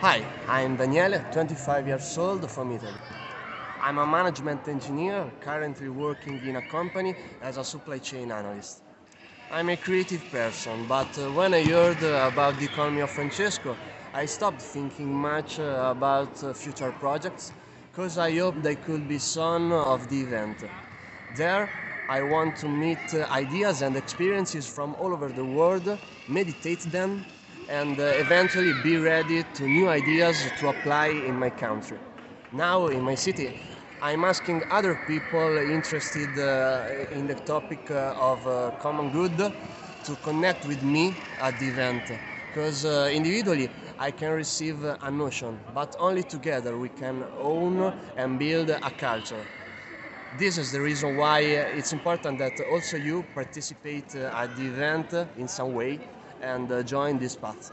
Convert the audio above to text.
Hi, I'm Daniele, 25 years old from Italy. I'm a management engineer currently working in a company as a supply chain analyst. I'm a creative person, but when I heard about the economy of Francesco, I stopped thinking much about future projects because I hoped they could be some of the event. There, I want to meet uh, ideas and experiences from all over the world, meditate them, and uh, eventually be ready to new ideas to apply in my country. Now, in my city, I'm asking other people interested uh, in the topic of common good to connect with me at the event because individually I can receive a notion, but only together we can own and build a culture. This is the reason why uh, it's important that also you participate uh, at the event in some way and uh, join this path.